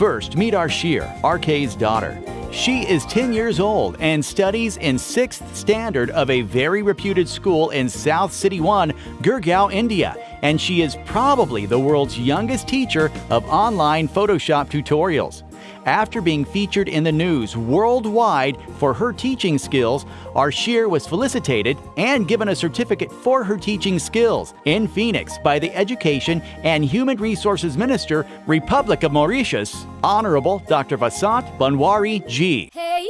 First, meet Arshir, RK's daughter. She is 10 years old and studies in 6th standard of a very reputed school in South City 1, Gurgaon, India, and she is probably the world's youngest teacher of online Photoshop tutorials. After being featured in the news worldwide for her teaching skills, Arshir was felicitated and given a certificate for her teaching skills in Phoenix by the Education and Human Resources Minister, Republic of Mauritius, Honorable Dr. Vasant Bunwaree G. Hey.